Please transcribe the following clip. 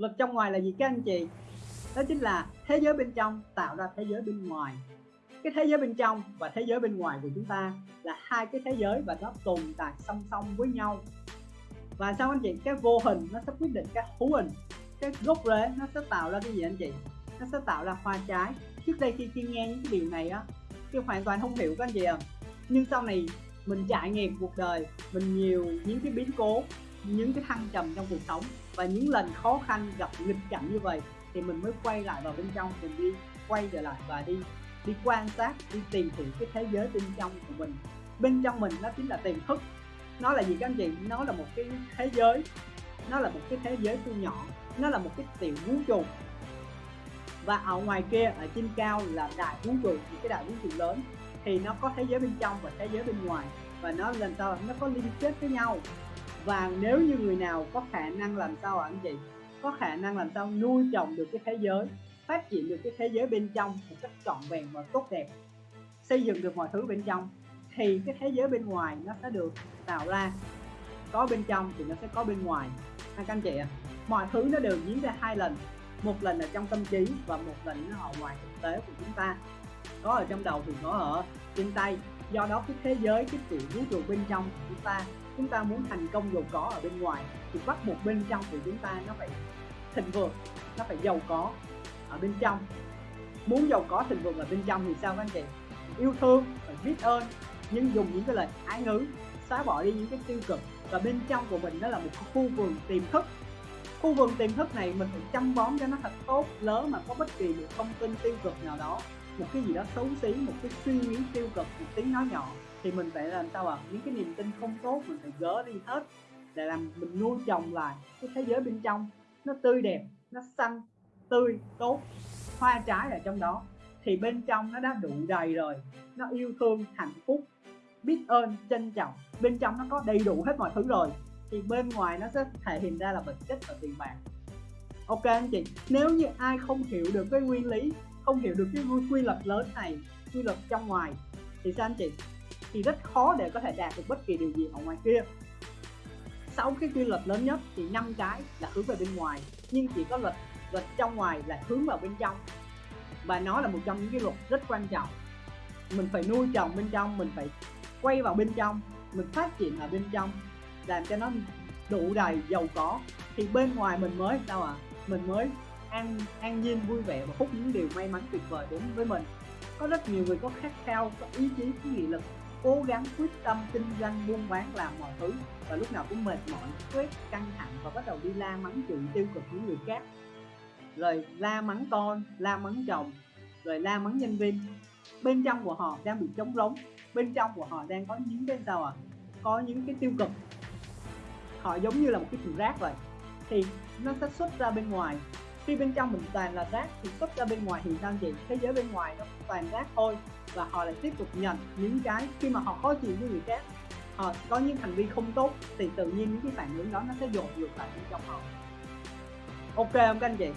luật trong ngoài là gì các anh chị? Đó chính là thế giới bên trong tạo ra thế giới bên ngoài. Cái thế giới bên trong và thế giới bên ngoài của chúng ta là hai cái thế giới và nó tồn tại song song với nhau. Và sao anh chị? Cái vô hình nó sẽ quyết định cái hữu hình, cái gốc rễ nó sẽ tạo ra cái gì anh chị? Nó sẽ tạo ra hoa trái. Trước đây khi khi nghe những cái điều này á tôi hoàn toàn không hiểu các anh chị à nhưng sau này mình trải nghiệm cuộc đời, mình nhiều những cái biến cố những cái thăng trầm trong cuộc sống và những lần khó khăn gặp nghịch cảnh như vậy thì mình mới quay lại vào bên trong, mình đi quay trở lại và đi đi quan sát, đi tìm hiểu cái thế giới bên trong của mình. Bên trong mình nó chính là tiềm thức. Nó là gì các anh chị? Nó là một cái thế giới. Nó là một cái thế giới thu nhỏ. Nó là một cái tiểu vũ trụ. Và ở ngoài kia, ở trên cao là đại vũ trụ những cái đại vũ trụ lớn. Thì nó có thế giới bên trong và thế giới bên ngoài. Và nó làm sao? Nó có liên kết với nhau và nếu như người nào có khả năng làm sao ạ anh chị? Có khả năng làm sao nuôi trồng được cái thế giới, phát triển được cái thế giới bên trong một cách trọn vẹn và tốt đẹp, xây dựng được mọi thứ bên trong, thì cái thế giới bên ngoài nó sẽ được tạo ra. Có bên trong thì nó sẽ có bên ngoài. Anh các anh chị ạ à? mọi thứ nó đều diễn ra hai lần. Một lần là trong tâm trí và một lần nó ở ngoài thực tế của chúng ta. Có ở trong đầu thì có ở trên tay do đó, cái thế giới, cái tiểu vũ trụ bên trong của chúng ta chúng ta muốn thành công giàu có ở bên ngoài, thì bắt buộc bên trong của chúng ta nó phải thịnh vượng, nó phải giàu có ở bên trong. Muốn giàu có thịnh vượng ở bên trong thì sao các anh chị? Yêu thương, phải biết ơn, nhưng dùng những cái lời ái ngữ, xóa bỏ đi những cái tiêu cực. Và bên trong của mình nó là một khu vườn tiềm thức. Khu vườn tiềm thức này mình phải chăm bón cho nó thật tốt, lỡ mà có bất kỳ một thông tin tiêu cực nào đó một cái gì đó xấu xí, một cái suy nghĩ tiêu cực, một tiếng nói nhỏ, thì mình phải làm sao ạ? À? những cái niềm tin không tốt mình phải gỡ đi hết để làm mình nuôi trồng lại cái thế giới bên trong. Nó tươi đẹp, nó xanh, tươi, tốt, hoa trái ở trong đó. Thì bên trong nó đã đủ đầy rồi, nó yêu thương, hạnh phúc, biết ơn, trân trọng. Bên trong nó có đầy đủ hết mọi thứ rồi, thì bên ngoài nó sẽ thể hiện ra là vật chất và tiền bạc. Ok anh chị, nếu như ai không hiểu được cái nguyên lý không hiểu được cái quy luật lớn này, quy luật trong ngoài. Thì sao anh chị? Thì rất khó để có thể đạt được bất kỳ điều gì ở ngoài kia. Sáu cái quy luật lớn nhất thì năm cái là hướng về bên ngoài, nhưng chỉ có luật luật trong ngoài là hướng vào bên trong. Và nó là một trong những cái luật rất quan trọng. Mình phải nuôi trồng bên trong, mình phải quay vào bên trong, mình phát triển ở bên trong, làm cho nó đủ đầy giàu có. Thì bên ngoài mình mới sao ạ? À? mình mới an an nhiên, vui vẻ và hút những điều may mắn tuyệt vời đến với mình. Có rất nhiều người có khát khao, có ý chí, có nghị lực, cố gắng, quyết tâm, kinh doanh, buôn bán, làm mọi thứ và lúc nào cũng mệt mỏi, stress, căng thẳng và bắt đầu đi la mắng chuyện tiêu cực những người khác. Rồi la mắng con, la mắng chồng rồi la mắng nhân viên. Bên trong của họ đang bị trống rỗng, bên trong của họ đang có những cái sao à có những cái tiêu cực. Họ giống như là một cái thùng rác vậy. Thì nó sẽ xuất ra bên ngoài khi bên trong mình toàn là rác thì xuất ra bên ngoài thì sao chị thế giới bên ngoài nó toàn rác thôi và họ lại tiếp tục nhận những cái khi mà họ khó chịu với người khác. Họ có những hành vi không tốt thì tự nhiên những cái phản ứng đó nó sẽ dồn ngược lại bên trong họ. Ok không các anh chị?